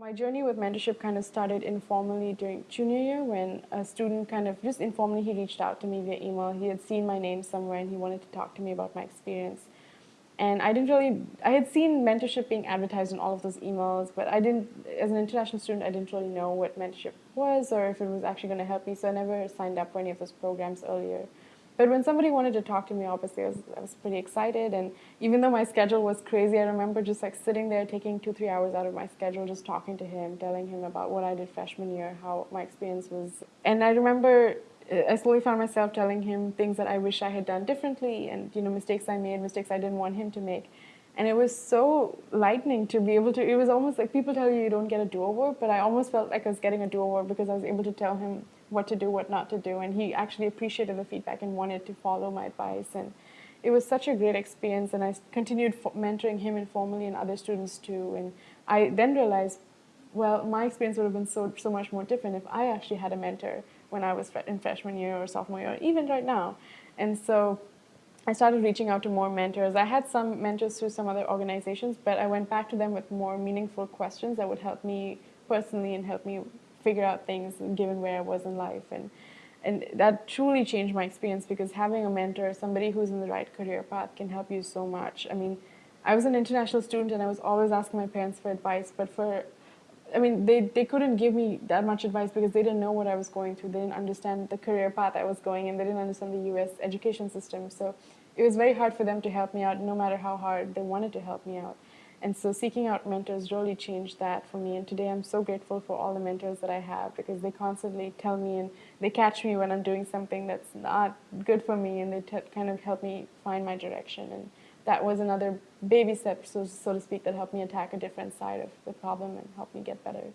My journey with mentorship kind of started informally during junior year when a student kind of just informally he reached out to me via email. He had seen my name somewhere and he wanted to talk to me about my experience. And I didn't really, I had seen mentorship being advertised in all of those emails, but I didn't, as an international student, I didn't really know what mentorship was or if it was actually going to help me, so I never signed up for any of those programs earlier. But when somebody wanted to talk to me, obviously, I was, I was pretty excited. And even though my schedule was crazy, I remember just like sitting there, taking two, three hours out of my schedule, just talking to him, telling him about what I did freshman year, how my experience was. And I remember uh, I slowly found myself telling him things that I wish I had done differently and, you know, mistakes I made, mistakes I didn't want him to make. And it was so lightening to be able to, it was almost like people tell you you don't get a do-over, but I almost felt like I was getting a do-over because I was able to tell him what to do, what not to do. And he actually appreciated the feedback and wanted to follow my advice. And it was such a great experience. And I continued mentoring him informally and other students too. And I then realized, well, my experience would have been so, so much more different if I actually had a mentor when I was in freshman year or sophomore year, even right now. And so I started reaching out to more mentors. I had some mentors through some other organizations, but I went back to them with more meaningful questions that would help me personally and help me figure out things given where I was in life. And, and that truly changed my experience because having a mentor, somebody who's in the right career path can help you so much. I mean, I was an international student and I was always asking my parents for advice, but for I mean, they, they couldn't give me that much advice because they didn't know what I was going through. They didn't understand the career path I was going in. They didn't understand the U.S. education system. So it was very hard for them to help me out, no matter how hard they wanted to help me out. And so seeking out mentors really changed that for me. And today I'm so grateful for all the mentors that I have because they constantly tell me and they catch me when I'm doing something that's not good for me and they kind of help me find my direction. And that was another baby step, so, so to speak, that helped me attack a different side of the problem and help me get better.